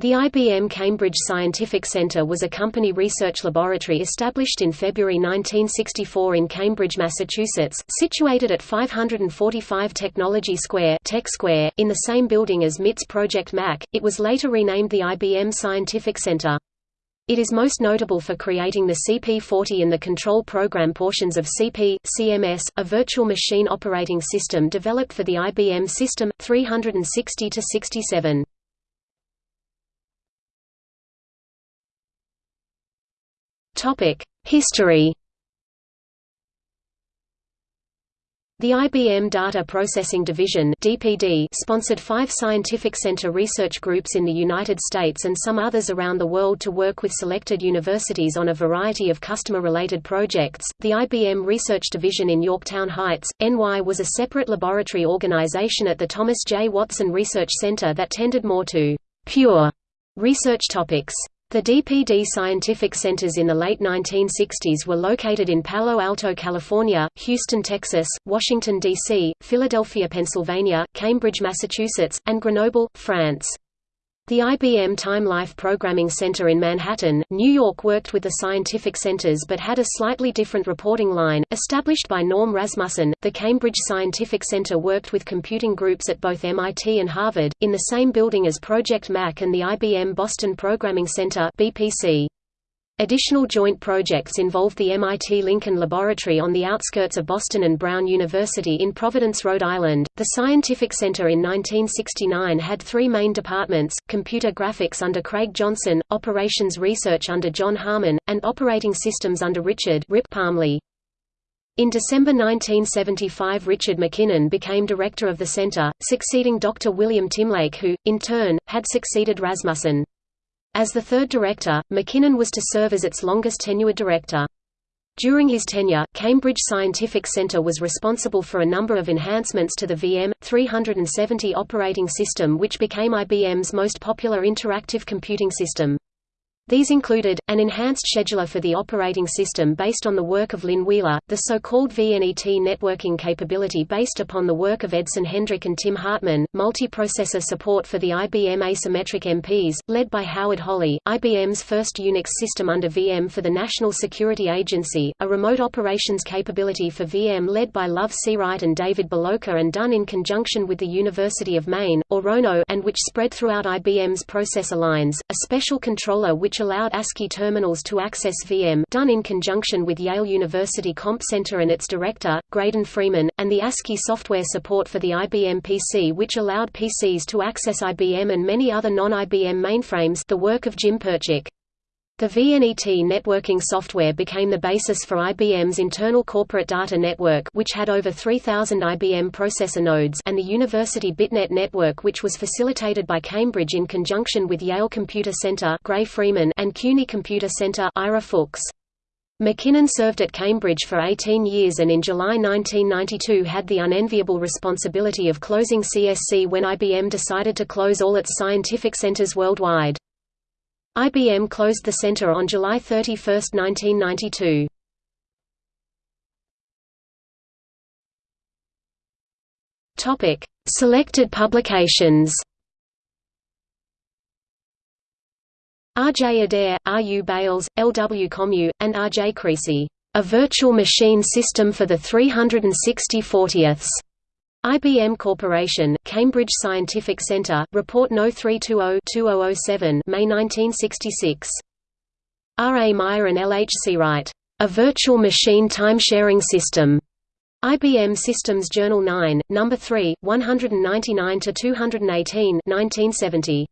The IBM Cambridge Scientific Centre was a company research laboratory established in February 1964 in Cambridge, Massachusetts, situated at 545 Technology Square, Tech Square, in the same building as MIT's Project Mac. It was later renamed the IBM Scientific Centre. It is most notable for creating the CP40 and the control program portions of CP, CMS, a virtual machine operating system developed for the IBM System 360-67. History The IBM Data Processing Division (DPD) sponsored five scientific center research groups in the United States and some others around the world to work with selected universities on a variety of customer-related projects. The IBM Research Division in Yorktown Heights, NY was a separate laboratory organization at the Thomas J. Watson Research Center that tended more to pure research topics. The DPD scientific centers in the late 1960s were located in Palo Alto, California, Houston, Texas, Washington, D.C., Philadelphia, Pennsylvania, Cambridge, Massachusetts, and Grenoble, France. The IBM Time Life Programming Center in Manhattan, New York worked with the scientific centers but had a slightly different reporting line, established by Norm Rasmussen. The Cambridge Scientific Center worked with computing groups at both MIT and Harvard, in the same building as Project Mac and the IBM Boston Programming Center BPC. Additional joint projects involved the MIT Lincoln Laboratory on the outskirts of Boston and Brown University in Providence, Rhode Island. The Scientific Center in 1969 had three main departments computer graphics under Craig Johnson, operations research under John Harmon, and operating systems under Richard Rip Parmelee. In December 1975 Richard McKinnon became director of the center, succeeding Dr. William Timlake who, in turn, had succeeded Rasmussen. As the third director, McKinnon was to serve as its longest-tenured director. During his tenure, Cambridge Scientific Center was responsible for a number of enhancements to the VM370 operating system which became IBM's most popular interactive computing system. These included, an enhanced scheduler for the operating system based on the work of Lynn Wheeler, the so-called VNET networking capability based upon the work of Edson Hendrick and Tim Hartman, multiprocessor support for the IBM asymmetric MPs, led by Howard Holly, IBM's first Unix system under VM for the National Security Agency, a remote operations capability for VM led by Love Seawright and David Boloka and done in conjunction with the University of Maine, or RONO and which spread throughout IBM's processor lines, a special controller which allowed ASCII terminals to access VM done in conjunction with Yale University Comp Center and its director, Graydon Freeman, and the ASCII software support for the IBM PC which allowed PCs to access IBM and many other non-IBM mainframes the work of Jim Perchik. The VNET networking software became the basis for IBM's internal corporate data network which had over 3,000 IBM processor nodes and the University BitNet network which was facilitated by Cambridge in conjunction with Yale Computer Center Gray Freeman and CUNY Computer Center Ira Fuchs. McKinnon served at Cambridge for 18 years and in July 1992 had the unenviable responsibility of closing CSC when IBM decided to close all its scientific centers worldwide. IBM closed the center on July 31, 1992. Topic: Selected publications. R. J. Adair, R. U. Bayles, L. W. Comeau, and R. J. Creasy. A Virtual Machine System for the 360 40ths. IBM Corporation, Cambridge Scientific Center, Report No. 320-2007 May 1966. R. A. Meyer and L. H. Wright, A Virtual Machine Time-Sharing System. IBM Systems Journal 9, No. 3, 199–218 1970.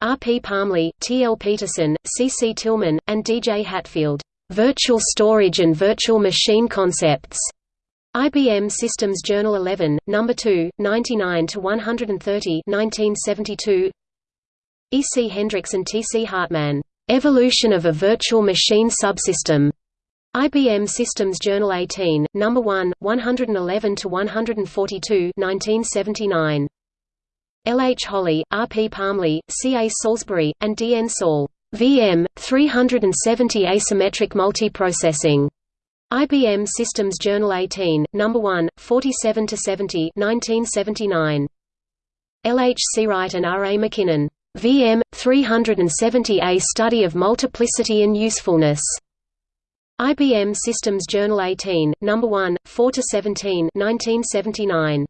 R. P. Parmelee, T. L. Peterson, C. C. Tillman, and D. J. Hatfield. Virtual Storage and Virtual Machine Concepts. IBM Systems Journal 11, No. 2, 99–130 1972 E. C. Hendricks and T. C. Hartman, "'Evolution of a Virtual Machine Subsystem' IBM Systems Journal 18, No. 1, 111–142 1979. L. H. Holly, R. P. Parmelee, C. A. Salisbury, and D. N. Saal. VM, 370 Asymmetric Multiprocessing. IBM Systems Journal 18, No. 1, 47–70 1979. L. H. Seawright and R. A. McKinnon. VM 370A Study of Multiplicity and Usefulness. IBM Systems Journal 18, No. 1, 4–17 1979.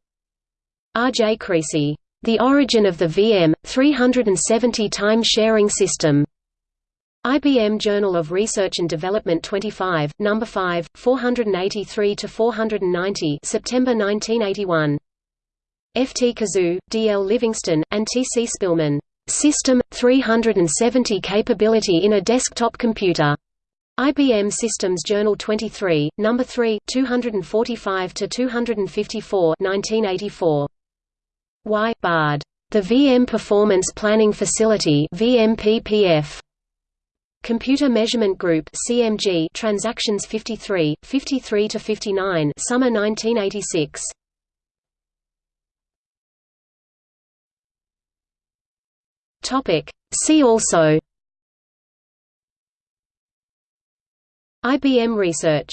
R. J. Creasy. The Origin of the VM, 370 Time Sharing System. IBM Journal of Research and Development 25, No. 5, 483–490 September 1981. F. T. Kozuh, D. L. Livingston, and T. C. Spillman. System, 370 Capability in a Desktop Computer. IBM Systems Journal 23, No. 3, 245–254 1984. Y. Bard. The VM Performance Planning Facility VMPPF. Computer Measurement Group CMG Transactions 53, 53–59 Summer 1986. Topic. See also IBM Research